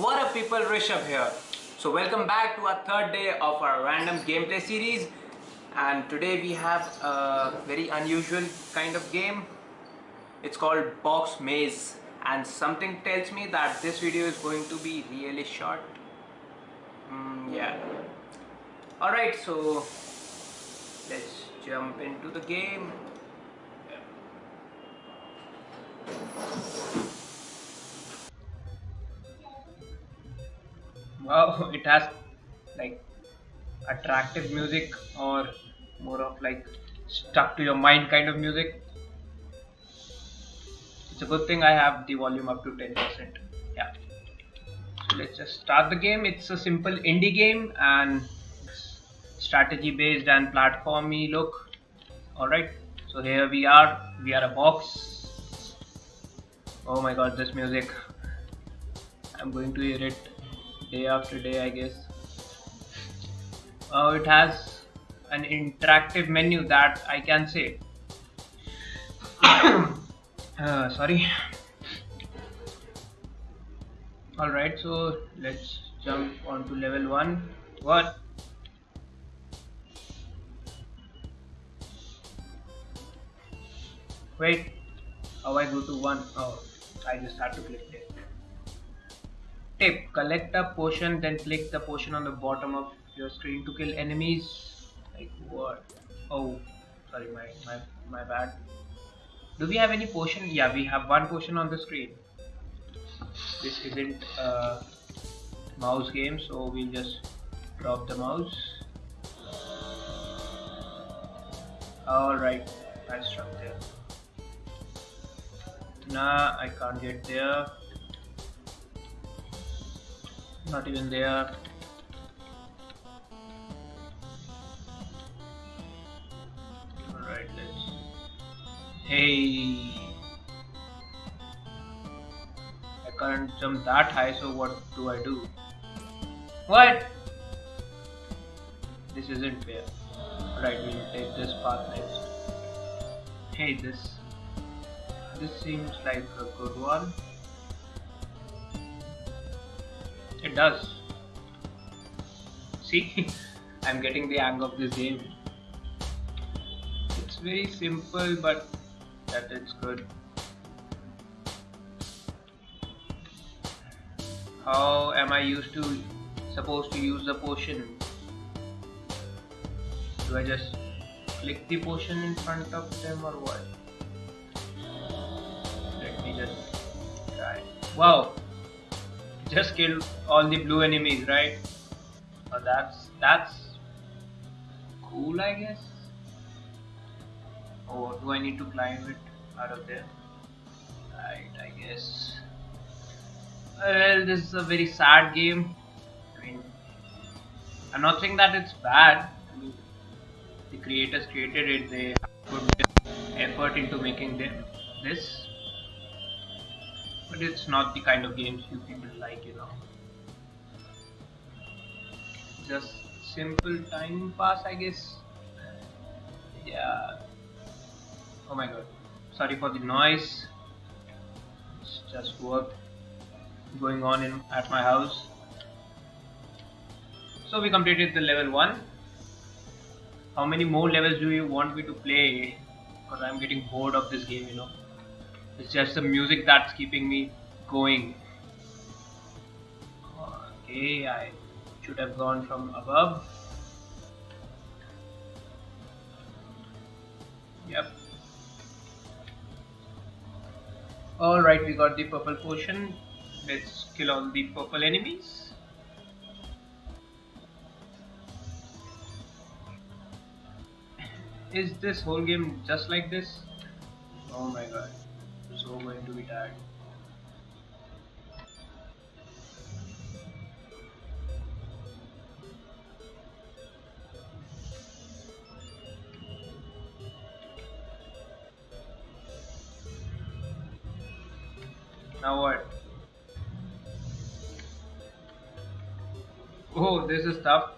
What up people, Rishabh here. So welcome back to our third day of our random gameplay series and today we have a very unusual kind of game. It's called Box Maze and something tells me that this video is going to be really short. Mm, yeah. Alright, so let's jump into the game. Wow, it has like attractive music or more of like stuck to your mind kind of music. It's a good thing I have the volume up to 10%. Yeah. So let's just start the game. It's a simple indie game and strategy based and platformy look. Alright, so here we are. We are a box. Oh my god, this music. I'm going to hear it day after day I guess. Uh, it has an interactive menu that I can say. Uh, sorry. Alright so let's jump on to level 1 what? Wait. How I go to 1 oh I just have to click it Tip, collect a potion then click the potion on the bottom of your screen to kill enemies. Like what? Oh, sorry, my, my, my bad. Do we have any potion? Yeah, we have one potion on the screen. This isn't a mouse game, so we'll just drop the mouse. Alright, I struck there. Nah, I can't get there not even there. Alright let's hey. I can't jump that high so what do I do? What? This isn't fair. Right we'll take this path next. Hey this this seems like a good one it does. See, I'm getting the hang of this game. It's very simple, but that is good. How am I used to supposed to use the potion? Do I just click the potion in front of them or what? Let me just try. Wow, just killed all the blue enemies, right? Oh, that's that's cool, I guess. Oh, or do I need to climb it out of there? Right, I guess. Well, this is a very sad game. I mean, I'm not saying that it's bad. I mean, the creators created it. They put effort into making them this but it's not the kind of games you people like you know. Just simple time pass I guess. Yeah. Oh my god. Sorry for the noise. It's just work going on in at my house. So we completed the level 1 how many more levels do you want me to play? Because I'm getting bored of this game you know it's just the music that's keeping me going. Okay, I should have gone from above. Yep. Alright, we got the purple potion. Let's kill all the purple enemies. Is this whole game just like this? Oh my god so going to be tired. Now what? Oh, this is tough.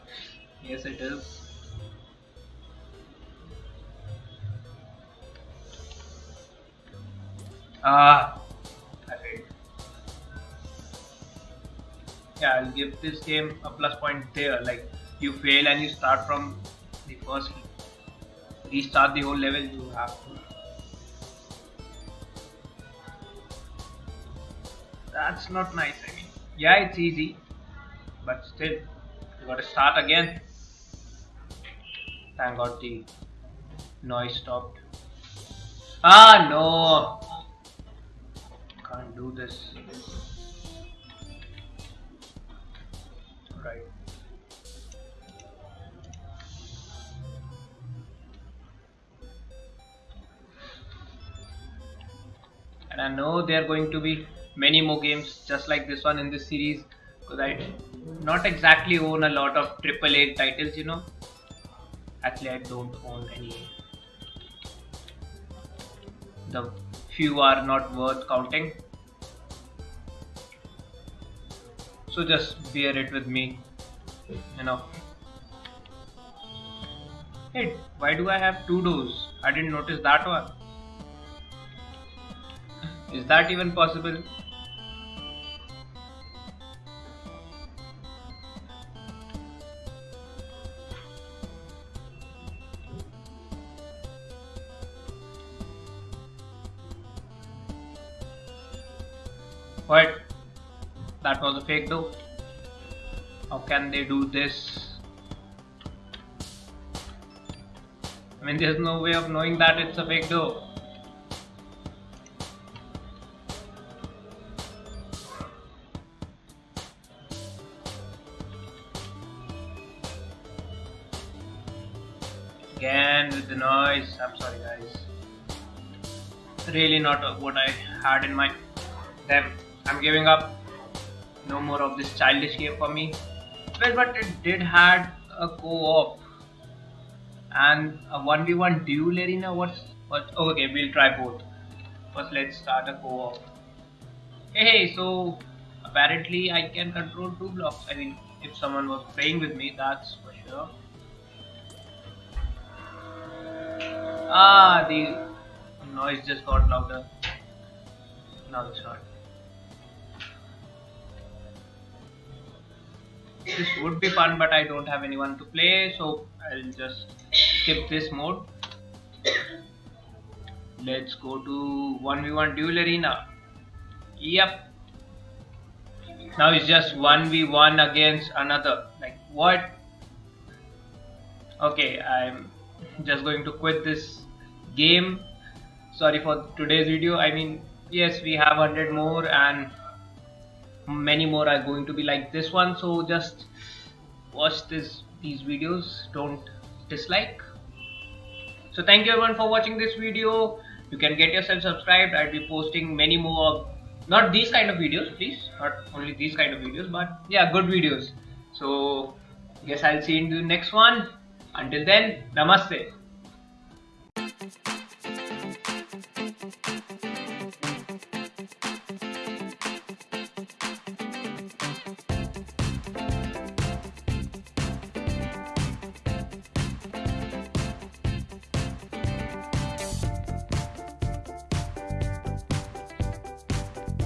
Yes, it is. Ah, I failed. yeah I'll give this game a plus point there. Like you fail and you start from the first restart the whole level you have to. That's not nice I mean. Yeah it's easy but still you gotta start again. Thank god the noise stopped. Ah no can't do this. Right. And I know there are going to be many more games just like this one in this series because I not exactly own a lot of AAA titles you know. Actually I don't own any. The few are not worth counting. So just bear it with me you know. Hey why do I have two doors? I didn't notice that one. Is that even possible What? That was a fake door. How can they do this? I mean, there's no way of knowing that it's a fake door. Again with the noise. I'm sorry, guys. Really not what I had in mind. Damn. I'm giving up. No more of this childish game for me. Well, but it did had a co-op and a 1v1 duel arena. What's what? Oh, okay, we'll try both. First, let's start a co-op. Hey, so apparently I can control two blocks. I mean, if someone was playing with me, that's for sure. Ah, the noise just got louder. Now it's not. This would be fun but I don't have anyone to play so I'll just skip this mode. Let's go to 1v1 duel arena. Yep. Now it's just 1v1 against another. Like what? Okay I'm just going to quit this game. Sorry for today's video. I mean yes we have 100 more and many more are going to be like this one. So just watch this these videos. Don't dislike. So thank you everyone for watching this video. You can get yourself subscribed. I'll be posting many more not these kind of videos please. Not only these kind of videos but yeah good videos. So guess i'll see you in the next one. Until then namaste